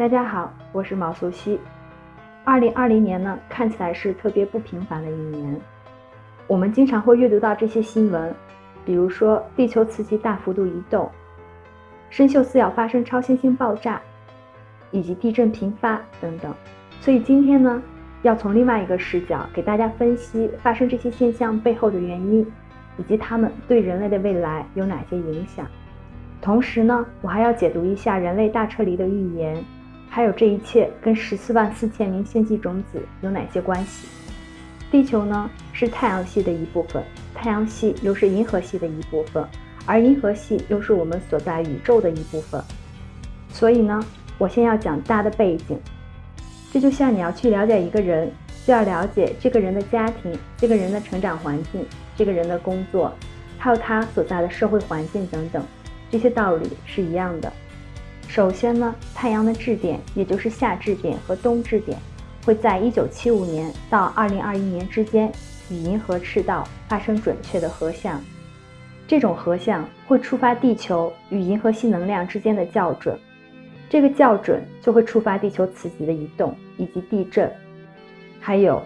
大家好，我是毛素西。二零二零年呢，看起来是特别不平凡的一年。我们经常会阅读到这些新闻，比如说地球磁极大幅度移动，深锈四要发生超新星爆炸，以及地震频发等等。所以今天呢，要从另外一个视角给大家分析发生这些现象背后的原因，以及它们对人类的未来有哪些影响。同时呢，我还要解读一下人类大撤离的预言。还有这一切跟十四万四千名星际种子有哪些关系？地球呢是太阳系的一部分，太阳系又是银河系的一部分，而银河系又是我们所在宇宙的一部分。所以呢，我先要讲大的背景。这就像你要去了解一个人，就要了解这个人的家庭、这个人的成长环境、这个人的工作，还有他所在的社会环境等等，这些道理是一样的。首先呢，太阳的质点，也就是夏质点和冬质点，会在一九七五年到二零二一年之间与银河赤道发生准确的合相。这种合相会触发地球与银河系能量之间的校准，这个校准就会触发地球磁极的移动以及地震，还有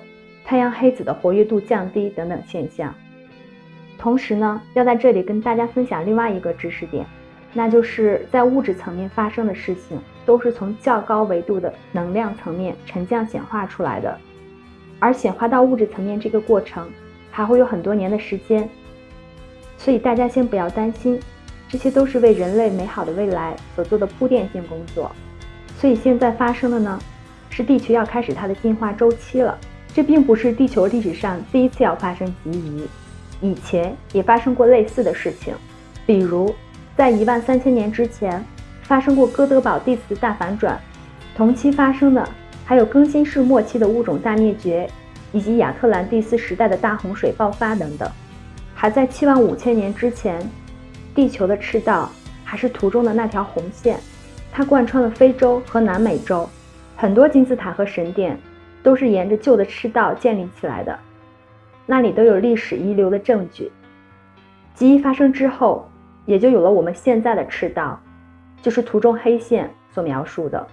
太阳黑子的活跃度降低等等现象。同时呢，要在这里跟大家分享另外一个知识点。那就是在物质层面发生的事情，都是从较高维度的能量层面沉降显化出来的，而显化到物质层面这个过程还会有很多年的时间，所以大家先不要担心，这些都是为人类美好的未来所做的铺垫性工作。所以现在发生的呢，是地球要开始它的进化周期了。这并不是地球历史上第一次要发生极移，以前也发生过类似的事情，比如。在一万三千年之前，发生过哥德堡地磁大反转，同期发生的还有更新世末期的物种大灭绝，以及亚特兰蒂斯时代的大洪水爆发等等。还在七万五千年之前，地球的赤道还是图中的那条红线，它贯穿了非洲和南美洲，很多金字塔和神殿都是沿着旧的赤道建立起来的，那里都有历史遗留的证据。极移发生之后。也就有了我们现在的赤道，就是图中黑线所描述的。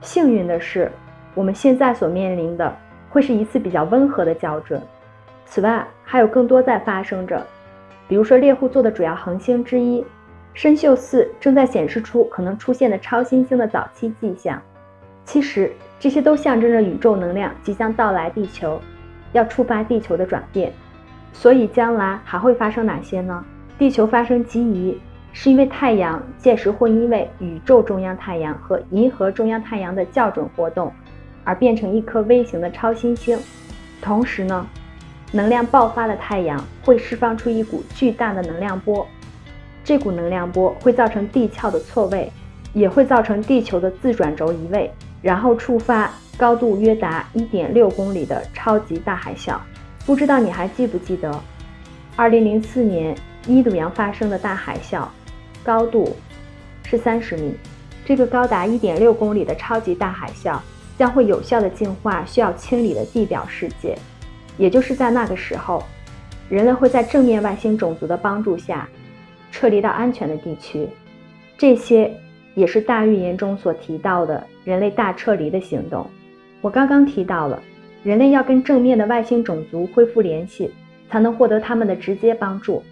幸运的是，我们现在所面临的会是一次比较温和的校准。此外，还有更多在发生着，比如说猎户座的主要恒星之一参宿四正在显示出可能出现的超新星的早期迹象。其实，这些都象征着宇宙能量即将到来地球，要触发地球的转变。所以，将来还会发生哪些呢？地球发生极移，是因为太阳届时会因为宇宙中央太阳和银河中央太阳的校准活动，而变成一颗微型的超新星。同时呢，能量爆发的太阳会释放出一股巨大的能量波，这股能量波会造成地壳的错位，也会造成地球的自转轴移位，然后触发高度约达1.6公里的超级大海啸。不知道你还记不记得，2004年。伊度洋发生的大海啸，高度是三十米。这个高达一点六公里的超级大海啸将会有效的净化需要清理的地表世界。也就是在那个时候，人类会在正面外星种族的帮助下撤离到安全的地区。这些也是大预言中所提到的人类大撤离的行动。我刚刚提到了，人类要跟正面的外星种族恢复联系，才能获得他们的直接帮助。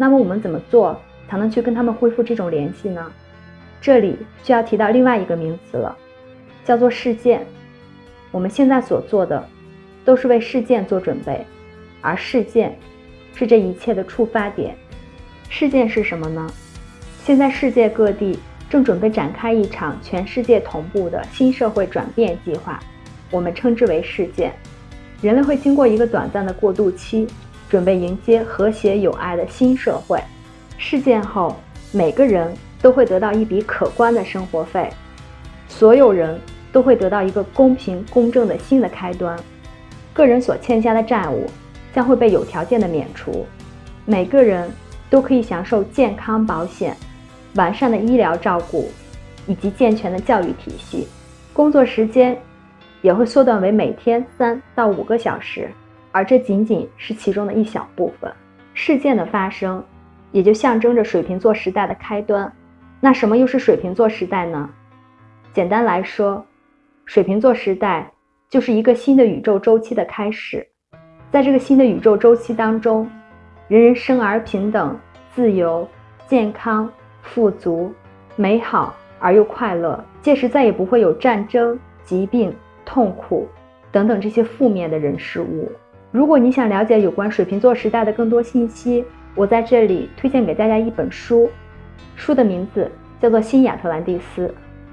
那么我们怎么做才能去跟他们恢复这种联系呢？这里就要提到另外一个名词了，叫做事件。我们现在所做的都是为事件做准备，而事件是这一切的触发点。事件是什么呢？现在世界各地正准备展开一场全世界同步的新社会转变计划，我们称之为事件。人类会经过一个短暂的过渡期。准备迎接和谐友爱的新社会。事件后，每个人都会得到一笔可观的生活费，所有人都会得到一个公平公正的新的开端。个人所欠下的债务将会被有条件的免除，每个人都可以享受健康保险、完善的医疗照顾以及健全的教育体系。工作时间也会缩短为每天三到五个小时。而这仅仅是其中的一小部分。事件的发生，也就象征着水瓶座时代的开端。那什么又是水瓶座时代呢？简单来说，水瓶座时代就是一个新的宇宙周期的开始。在这个新的宇宙周期当中，人人生而平等、自由、健康、富足、美好而又快乐。届时再也不会有战争、疾病、痛苦等等这些负面的人事物。如果你想了解有关水瓶座时代的更多信息，我在这里推荐给大家一本书，书的名字叫做《新亚特兰蒂斯》。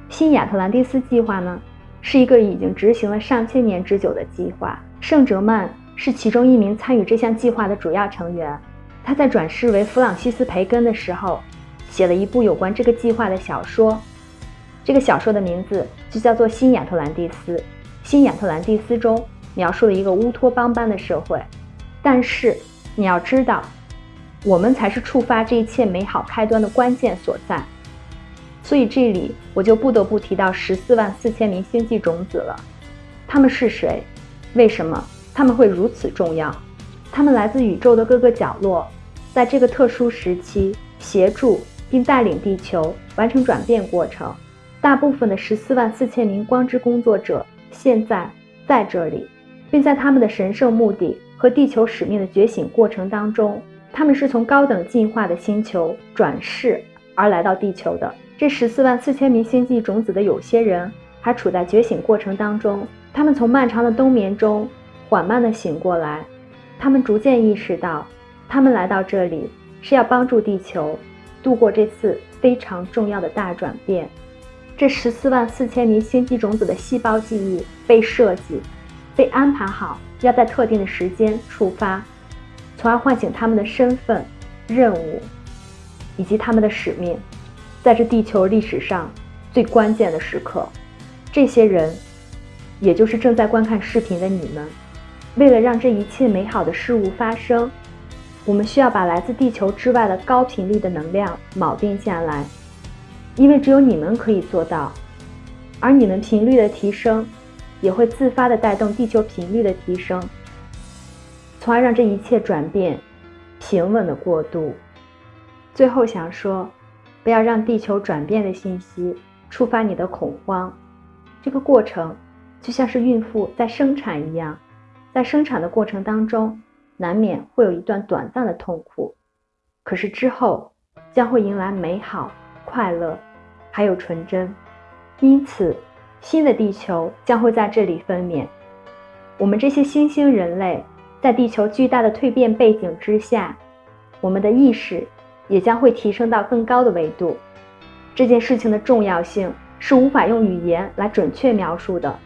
新亚特兰蒂斯计划呢，是一个已经执行了上千年之久的计划。圣哲曼。是其中一名参与这项计划的主要成员。他在转世为弗朗西斯·培根的时候，写了一部有关这个计划的小说。这个小说的名字就叫做《新亚特兰蒂斯》。新亚特兰蒂斯中描述了一个乌托邦般的社会，但是你要知道，我们才是触发这一切美好开端的关键所在。所以这里我就不得不提到十四万四千名星际种子了。他们是谁？为什么？他们会如此重要，他们来自宇宙的各个角落，在这个特殊时期协助并带领地球完成转变过程。大部分的十四万四千名光之工作者现在在这里，并在他们的神圣目的和地球使命的觉醒过程当中，他们是从高等进化的星球转世而来到地球的。这十四万四千名星际种子的有些人还处在觉醒过程当中，他们从漫长的冬眠中。缓慢地醒过来，他们逐渐意识到，他们来到这里是要帮助地球度过这次非常重要的大转变。这十四万四千名星际种子的细胞记忆被设计、被安排好，要在特定的时间触发，从而唤醒他们的身份、任务以及他们的使命。在这地球历史上最关键的时刻，这些人，也就是正在观看视频的你们。为了让这一切美好的事物发生，我们需要把来自地球之外的高频率的能量铆定下来，因为只有你们可以做到。而你们频率的提升，也会自发的带动地球频率的提升，从而让这一切转变平稳的过渡。最后想说，不要让地球转变的信息触发你的恐慌。这个过程就像是孕妇在生产一样。在生产的过程当中，难免会有一段短暂的痛苦，可是之后将会迎来美好、快乐，还有纯真。因此，新的地球将会在这里分娩。我们这些新兴人类，在地球巨大的蜕变背景之下，我们的意识也将会提升到更高的维度。这件事情的重要性是无法用语言来准确描述的。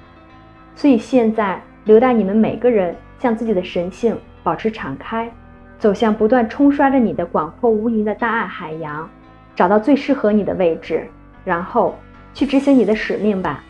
所以现在。留待你们每个人向自己的神性保持敞开，走向不断冲刷着你的广阔无垠的大爱海洋，找到最适合你的位置，然后去执行你的使命吧。